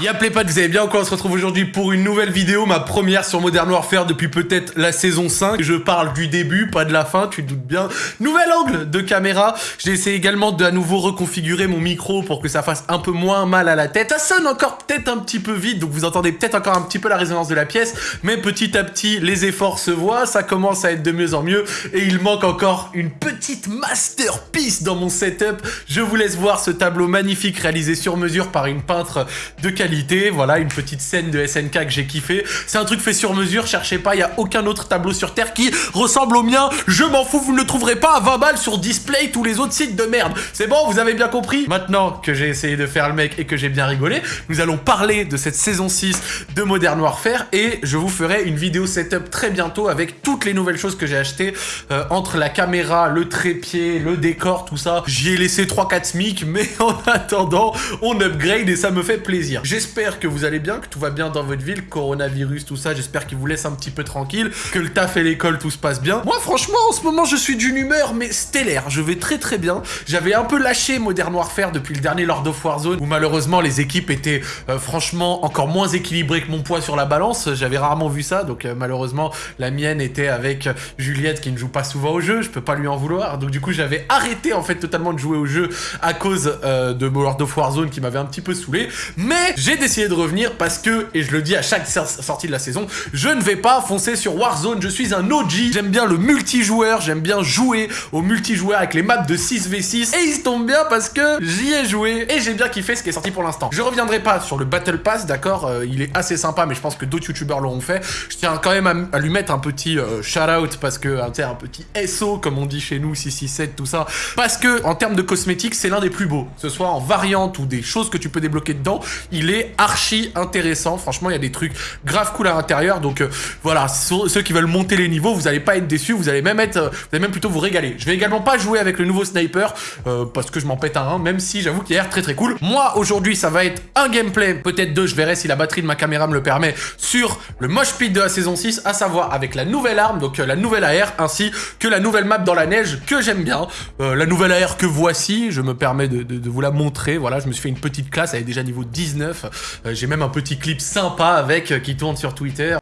Y'a pas, vous allez bien quoi On se retrouve aujourd'hui pour une nouvelle vidéo, ma première sur Modern Warfare depuis peut-être la saison 5. Je parle du début, pas de la fin, tu te doutes bien. Nouvel angle de caméra. J'ai essayé également de à nouveau reconfigurer mon micro pour que ça fasse un peu moins mal à la tête. Ça sonne encore peut-être un petit peu vite, donc vous entendez peut-être encore un petit peu la résonance de la pièce, mais petit à petit, les efforts se voient, ça commence à être de mieux en mieux, et il manque encore une petite masterpiece dans mon setup. Je vous laisse voir ce tableau magnifique réalisé sur mesure par une peintre de qualité voilà, une petite scène de SNK que j'ai kiffé. C'est un truc fait sur mesure, cherchez pas, il y a aucun autre tableau sur Terre qui ressemble au mien. Je m'en fous, vous ne le trouverez pas à 20 balles sur Display, tous les autres sites de merde. C'est bon, vous avez bien compris? Maintenant que j'ai essayé de faire le mec et que j'ai bien rigolé, nous allons parler de cette saison 6 de Modern Warfare et je vous ferai une vidéo setup très bientôt avec toutes les nouvelles choses que j'ai achetées euh, entre la caméra, le trépied, le décor, tout ça. J'y ai laissé 3-4 SMIC, mais en attendant, on upgrade et ça me fait plaisir. J'espère que vous allez bien, que tout va bien dans votre ville, coronavirus, tout ça, j'espère qu'il vous laisse un petit peu tranquille, que le taf et l'école, tout se passe bien. Moi, franchement, en ce moment, je suis d'une humeur, mais stellaire, je vais très très bien. J'avais un peu lâché Modern Warfare depuis le dernier Lord of Warzone, où malheureusement, les équipes étaient euh, franchement encore moins équilibrées que mon poids sur la balance, j'avais rarement vu ça, donc euh, malheureusement, la mienne était avec Juliette, qui ne joue pas souvent au jeu, je peux pas lui en vouloir, donc du coup, j'avais arrêté en fait totalement de jouer au jeu à cause euh, de Lord of Warzone qui m'avait un petit peu saoulé, mais j'ai décidé de revenir parce que, et je le dis à chaque sortie de la saison, je ne vais pas foncer sur Warzone, je suis un OG, j'aime bien le multijoueur, j'aime bien jouer au multijoueur avec les maps de 6v6, et il se tombe bien parce que j'y ai joué, et j'ai bien kiffé ce qui est sorti pour l'instant. Je reviendrai pas sur le Battle Pass, d'accord, euh, il est assez sympa, mais je pense que d'autres youtubeurs l'auront fait. Je tiens quand même à, lui mettre un petit euh, shout-out, parce que, un, un petit SO, comme on dit chez nous, 667, tout ça, parce que, en termes de cosmétiques, c'est l'un des plus beaux, que ce soit en variante ou des choses que tu peux débloquer dedans, il est archi intéressant. Franchement, il y a des trucs grave cool à l'intérieur. Donc euh, voilà, ceux qui veulent monter les niveaux, vous allez pas être déçus. Vous allez même être, euh, vous allez même plutôt vous régaler. Je vais également pas jouer avec le nouveau sniper euh, parce que je m'en pète un, même si j'avoue qu'il a l'air très très cool. Moi, aujourd'hui, ça va être un gameplay, peut-être deux. Je verrai si la batterie de ma caméra me le permet sur le mosh pit de la saison 6, à savoir avec la nouvelle arme, donc la nouvelle AR, ainsi que la nouvelle map dans la neige que j'aime bien. la nouvelle AR que voici, je me permets de, vous la montrer. Voilà, je me suis fait une petite classe, elle est déjà niveau 19. J'ai même un petit clip sympa avec euh, qui tourne sur Twitter.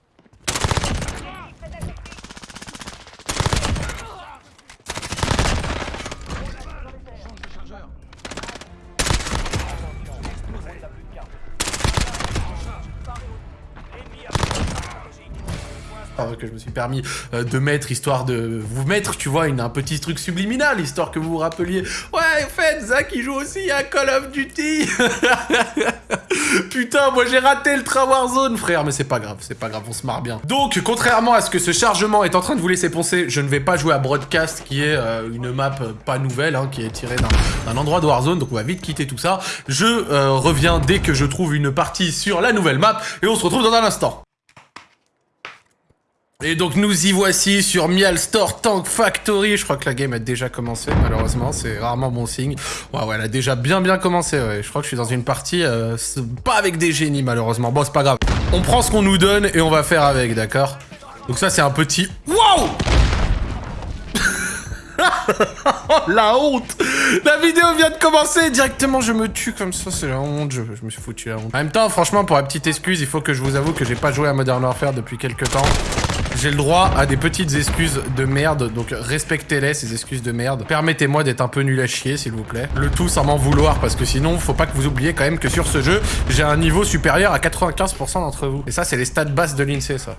que je me suis permis euh, de mettre, histoire de vous mettre, tu vois, un petit truc subliminal, histoire que vous vous rappeliez. Ouais, en fait, Zach, il joue aussi à Call of Duty Putain, moi j'ai raté le train Warzone, frère, mais c'est pas grave, c'est pas grave, on se marre bien. Donc, contrairement à ce que ce chargement est en train de vous laisser penser, je ne vais pas jouer à Broadcast, qui est euh, une map euh, pas nouvelle, hein, qui est tirée d'un endroit de Warzone, donc on va vite quitter tout ça. Je reviens dès que je trouve une partie sur la nouvelle map, et on se retrouve dans un instant. Et donc nous y voici sur Mial Store Tank Factory. Je crois que la game a déjà commencé, malheureusement, c'est rarement bon signe. Ouais, ouais, elle a déjà bien bien commencé, ouais. Je crois que je suis dans une partie, euh, pas avec des génies, malheureusement. Bon, c'est pas grave. On prend ce qu'on nous donne et on va faire avec, d'accord? Donc ça, c'est un petit... Wow La honte La vidéo vient de commencer Directement, je me tue comme ça, c'est la honte. Je, je, me suis foutu la honte. En même temps, franchement, pour la petite excuse, il faut que je vous avoue que j'ai pas joué à Modern Warfare depuis quelques temps. J'ai le droit à des petites excuses de merde, donc respectez-les, ces excuses de merde. Permettez-moi d'être un peu nul à chier, s'il vous plaît. Le tout sans m'en vouloir, parce que sinon, faut pas que vous oubliez quand même que sur ce jeu, j'ai un niveau supérieur à 95% d'entre vous. Et ça, c'est les stats basses de l'INSEE, ça.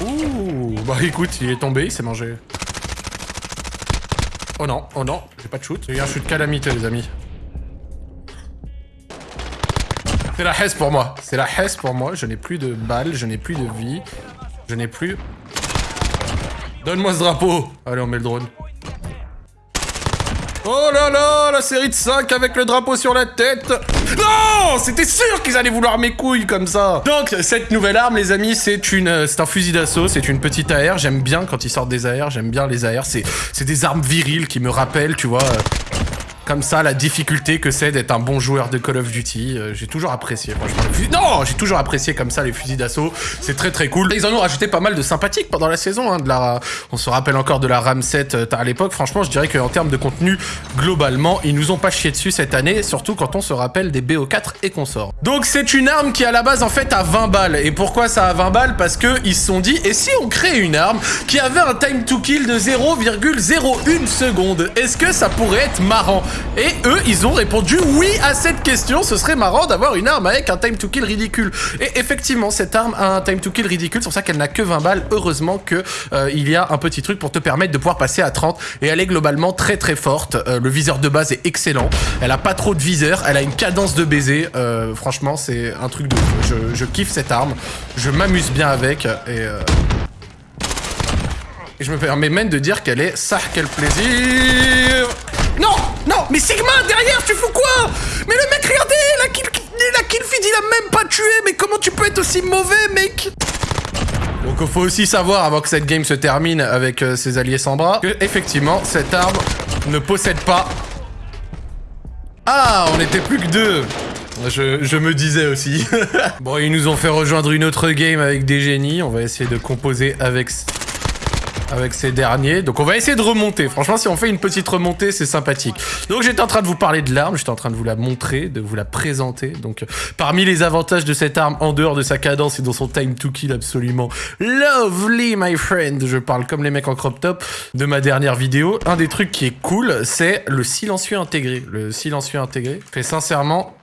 Ouh, bah écoute, il est tombé, il s'est mangé. Oh non, oh non, j'ai pas de shoot. J'ai un shoot calamité, les amis. C'est la hesse pour moi. C'est la hesse pour moi. Je n'ai plus de balles, je n'ai plus de vie. Je n'ai plus... Donne-moi ce drapeau Allez, on met le drone. Oh là là, la série de 5 avec le drapeau sur la tête Non C'était sûr qu'ils allaient vouloir mes couilles comme ça Donc, cette nouvelle arme, les amis, c'est une, c'est un fusil d'assaut, c'est une petite AR. J'aime bien quand ils sortent des AR, j'aime bien les AR. C'est des armes viriles qui me rappellent, tu vois... comme ça la difficulté que c'est d'être un bon joueur de Call of Duty. Euh, j'ai toujours apprécié, franchement. Non, j'ai toujours apprécié comme ça les fusils d'assaut. C'est très très cool. Ils en ont rajouté pas mal de sympathiques pendant la saison. Hein. On se rappelle encore de la RAM 7 euh, à l'époque. Franchement, je dirais qu'en termes de contenu, globalement, ils nous ont pas chié dessus cette année, surtout quand on se rappelle des BO4 et consorts. Donc c'est une arme qui à la base en fait a 20 balles. Et pourquoi ça a 20 balles? Parce que ils se sont dit, et si on crée une arme qui avait un time to kill de 0,01 seconde Est-ce que ça pourrait être marrant? Et eux, ils ont répondu oui à cette question. Ce serait marrant d'avoir une arme avec un time to kill ridicule. Et effectivement, cette arme a un time to kill ridicule. C'est pour ça qu'elle n'a que 20 balles. Heureusement que euh, il y a un petit truc pour te permettre de pouvoir passer à 30. Et elle est globalement très très forte. Euh, le viseur de base est excellent. Elle a pas trop de viseur. Elle a une cadence de baiser. Euh, franchement, c'est un truc de... Je, je, kiffe cette arme. Je m'amuse bien avec. Et... Et je me permets même de dire qu'elle est ça quel plaisir non Non Mais Sigma, derrière, tu fous quoi Mais le mec, regardez La kill, la kill feed, il a même pas tué Mais comment tu peux être aussi mauvais, mec donc il faut aussi savoir, avant que cette game se termine avec euh, ses alliés sans bras, que effectivement, cette arme ne possède pas... Ah, on était plus que deux je, je me disais aussi. bon, ils nous ont fait rejoindre une autre game avec des génies. On va essayer de composer avec avec ces derniers. Donc on va essayer de remonter. Franchement, si on fait une petite remontée, c'est sympathique. Donc j'étais en train de vous parler de l'arme, j'étais en train de vous la montrer, de vous la présenter. Donc parmi les avantages de cette arme, en dehors de sa cadence et dans son time to kill absolument lovely, my friend, je parle comme les mecs en crop top de ma dernière vidéo. Un des trucs qui est cool, c'est le silencieux intégré. Le silencieux intégré fait sincèrement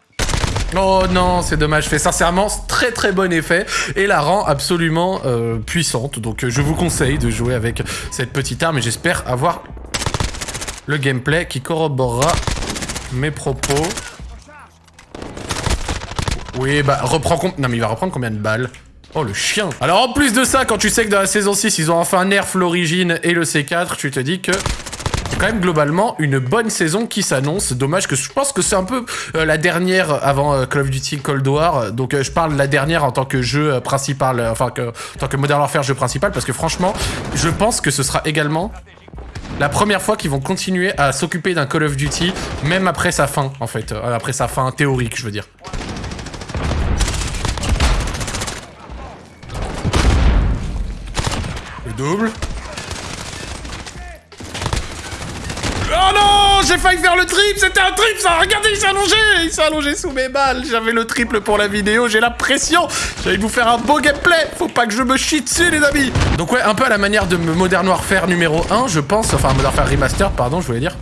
Oh non, c'est dommage. Fait sincèrement très très bon effet et la rend absolument euh, puissante. Donc euh, je vous conseille de jouer avec cette petite arme et j'espère avoir le gameplay qui corroborera mes propos. Oui, bah reprends compte. Non mais il va reprendre combien de balles? Oh le chien Alors en plus de ça, quand tu sais que dans la saison 6, ils ont enfin nerf l'origine et le C4, tu te dis que quand même globalement une bonne saison qui s'annonce. Dommage que je pense que c'est un peu euh, la dernière avant euh, Call of Duty Cold War. Donc euh, je parle de la dernière en tant que jeu principal, enfin que, en tant que Modern Warfare jeu principal, parce que franchement, je pense que ce sera également la première fois qu'ils vont continuer à s'occuper d'un Call of Duty, même après sa fin, en fait. après sa fin théorique, je veux dire. Le double. Oh non J'ai failli faire le triple C'était un triple ça Regardez, il s'est allongé Il s'est allongé sous mes balles J'avais le triple pour la vidéo, j'ai la pression J'allais vous faire un beau gameplay Faut pas que je me chie dessus, les amis Donc ouais, un peu à la manière de Modern Warfare numéro 1, je pense. Enfin, Modern Warfare Remaster, pardon, je voulais dire.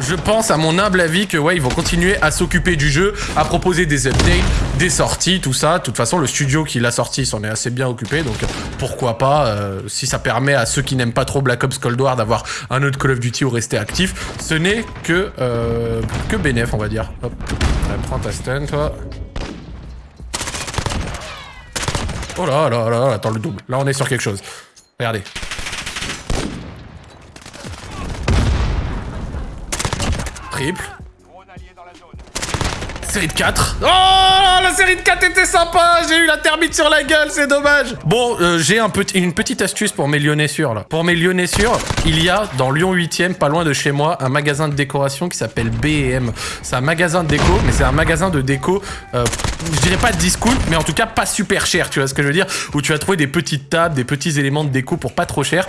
Je pense, à mon humble avis, que ouais, ils vont continuer à s'occuper du jeu, à proposer des updates, des sorties, tout ça. De toute façon, le studio qui l'a sorti s'en est assez bien occupé, donc pourquoi pas, euh, si ça permet à ceux qui n'aiment pas trop Black Ops Cold War d'avoir un autre Call of Duty ou rester actif, ce n'est que, euh, que bénéf, on va dire. Hop, prends ta stun, toi. Oh là là là, attends le double. Là, on est sur quelque chose. Regardez. Série de 4. Oh, la série de 4 était sympa. J'ai eu la thermite sur la gueule, c'est dommage. Bon, euh, j'ai une petite astuce pour mes Lyonnais sûrs, là. Pour mes Lyonnais sûrs, il y a dans Lyon 8ème, pas loin de chez moi, un magasin de décoration qui s'appelle B&M. C'est un magasin de déco, mais c'est un magasin de déco, euh, je dirais pas discount, mais en tout cas pas super cher, tu vois ce que je veux dire Où tu vas trouver des petites tables, des petits éléments de déco pour pas trop cher.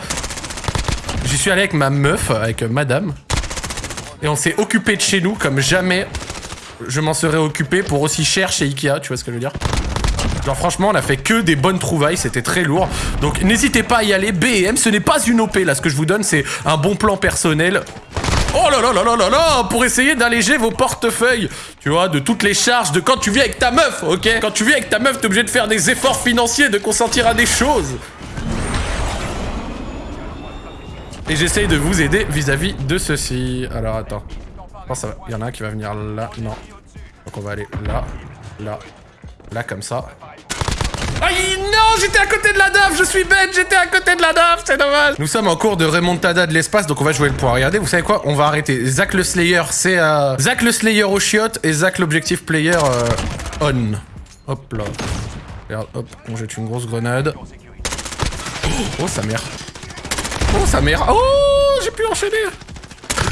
J'y suis allé avec ma meuf, avec madame. Et on s'est occupé de chez nous comme jamais je m'en serais occupé pour aussi cher chez Ikea, tu vois ce que je veux dire Genre franchement, on a fait que des bonnes trouvailles, c'était très lourd. Donc n'hésitez pas à y aller. BM, ce n'est pas une OP, là, ce que je vous donne, c'est un bon plan personnel. Oh là là là là là là Pour essayer d'alléger vos portefeuilles Tu vois, de toutes les charges de quand tu vis avec ta meuf, ok? Quand tu vis avec ta meuf, t'es obligé de faire des efforts financiers, de consentir à des choses Et j'essaye de vous aider vis-à-vis de ceci. Alors attends. Il y en a un qui va venir là. Non. Donc on va aller là, là, là comme ça. Aïe non J'étais à côté de la DAF Je suis bête J'étais à côté de la DAF C'est dommage Nous sommes en cours de remontada de l'espace, donc on va jouer le point. Regardez, vous savez quoi? On va arrêter. Zach le Slayer, c'est... Euh... Zach le Slayer au chiotte et Zach l'objectif player euh, on. Hop là. Regarde, hop, on jette une grosse grenade. Oh, sa mère. Oh, sa mère. Oh, j'ai pu enchaîner.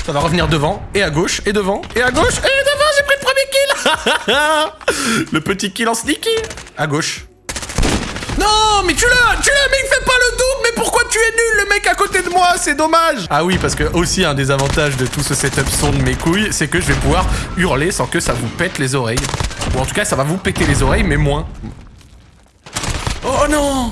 Ça va revenir devant, et à gauche, et devant, et à gauche, et devant, j'ai pris le premier kill Le petit kill en sneaky À gauche. Non, mais tu l'as Tu l'as, mais il fait pas le double Mais pourquoi tu es nul, le mec à côté de moi? C'est dommage Ah oui, parce que aussi, un des avantages de tout ce setup son de mes couilles, c'est que je vais pouvoir hurler sans que ça vous pète les oreilles. Ou en tout cas, ça va vous péter les oreilles, mais moins. Oh non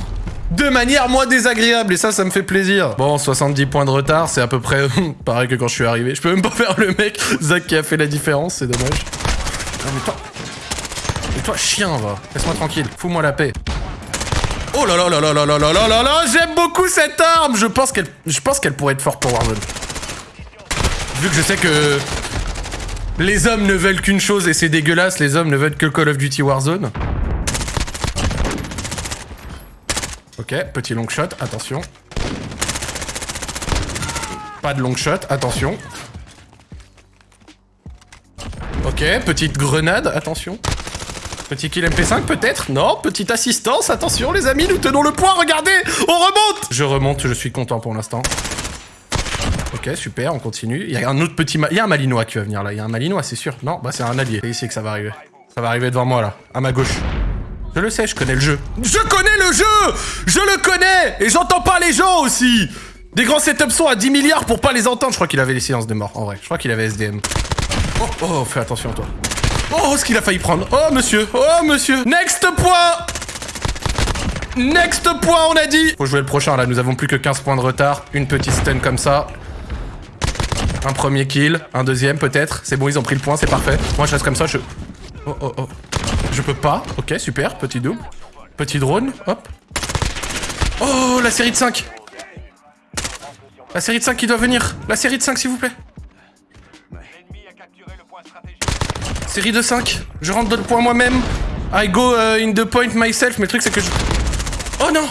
de manière moins désagréable et ça ça me fait plaisir. Bon 70 points de retard c'est à peu près pareil que quand je suis arrivé. Je peux même pas faire le mec Zach qui a fait la différence c'est dommage. Non mais toi... Mais toi chien va. Laisse-moi tranquille. Fous-moi la paix. Oh là là là là là là là là là là J'aime beaucoup cette arme Je pense qu'elle je pense qu'elle pourrait être forte pour Warzone. Vu que je sais que... Les hommes ne veulent qu'une chose et c'est dégueulasse, les hommes ne veulent que Call of Duty Warzone. Ok, petit long shot, attention. Pas de long shot, attention. Ok, petite grenade, attention. Petit kill MP5 peut-être? Non, petite assistance, attention les amis, nous tenons le point, regardez On remonte Je remonte, je suis content pour l'instant. Ok, super, on continue. Il y a un autre petit... Il y a un Malinois qui va venir là, il y a un Malinois, c'est sûr. Non, bah c'est un allié. C'est ici que ça va arriver. Ça va arriver devant moi là, à ma gauche. Je le sais, je connais le jeu. Je connais le jeu Je le connais Et j'entends pas les gens aussi Des grands setups sont à 10 milliards pour pas les entendre. Je crois qu'il avait les silences de mort, en vrai. Je crois qu'il avait SDM. Oh, oh, fais attention à toi. Oh, ce qu'il a failli prendre. Oh, monsieur. Oh, monsieur. Next point Next point, on a dit Faut jouer le prochain, là. Nous avons plus que 15 points de retard. Une petite stun comme ça. Un premier kill. Un deuxième, peut-être. C'est bon, ils ont pris le point, c'est parfait. Moi, je reste comme ça, je... Oh, oh, oh. Je peux pas. Ok, super. Petit double. Petit drone. Hop. Oh, la série de 5. La série de 5 qui doit venir. La série de 5, s'il vous plaît. Série de 5. Je rentre dans le point moi-même. I go uh, in the point myself. Mais le truc, c'est que je... Oh non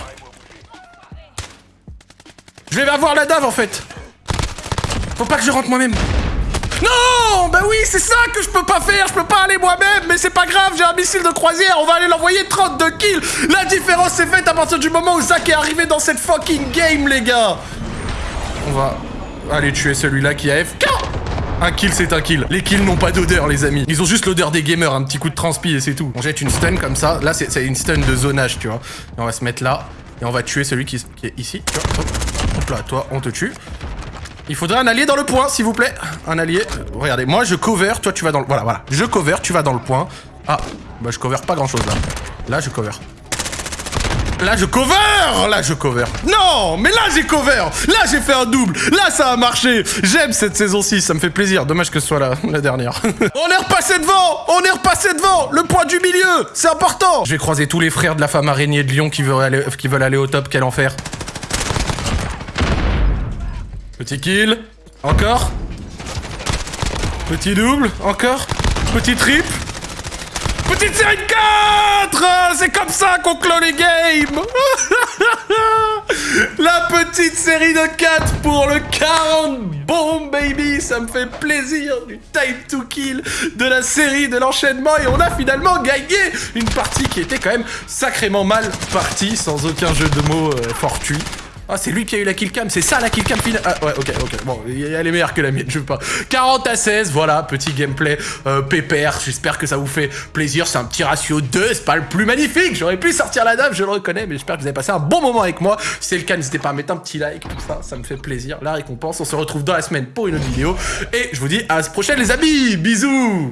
Je vais avoir la dave, en fait. Faut pas que je rentre moi-même. Non Bah oui, c'est ça que je peux pas faire, je peux pas aller moi-même, mais c'est missile de croisière, on va aller l'envoyer 32 kills La différence s'est faite à partir du moment où Zach est arrivé dans cette fucking game, les gars On va aller tuer celui-là qui a FK un kill, c'est un kill. Les kills n'ont pas d'odeur, les amis. Ils ont juste l'odeur des gamers, un petit coup de transpi et c'est tout. On jette une stun comme ça. Là, c'est une stun de zonage, tu vois. Et on va se mettre là. Et on va tuer celui qui, est ici. Vois. hop là, toi, on te tue. Il faudrait un allié dans le point, s'il vous plaît. Un allié. Regardez, moi je cover, toi tu vas dans le... Voilà, voilà. Je cover, tu vas dans le point. Ah, bah je cover pas grand chose là. Là je cover. Là je cover Là je cover Non Mais là j'ai cover Là j'ai fait un double Là ça a marché J'aime cette saison 6, ça me fait plaisir. Dommage que ce soit la, dernière. on est repassé devant On est repassé devant Le point du milieu C'est important Je vais croiser tous les frères de la femme araignée de Lyon qui veulent aller, au top. Quel enfer Petit kill. Encore. Petit double. Encore. Petit trip. Petite série de 4 C'est comme ça qu'on clôt les games La petite série de 4 pour le 40 Bon baby Ça me fait plaisir du time to kill de la série, de l'enchaînement et on a finalement gagné une partie qui était quand même sacrément mal partie sans aucun jeu de mots euh, fortuit. Ah, c'est lui qui a eu la killcam, c'est ça la killcam finale. Ah, ouais, ok, ok. Bon, elle est meilleure que la mienne, je veux pas. 40 à 16, voilà, petit gameplay euh, pépère. J'espère que ça vous fait plaisir. C'est un petit ratio 2, c'est pas le plus magnifique. J'aurais pu sortir la dame, je le reconnais, mais j'espère que vous avez passé un bon moment avec moi. Si c'est le cas, n'hésitez pas à mettre un petit like, tout ça, ça me fait plaisir. La récompense, on se retrouve dans la semaine pour une autre vidéo. Et je vous dis à la prochaine, les amis. Bisous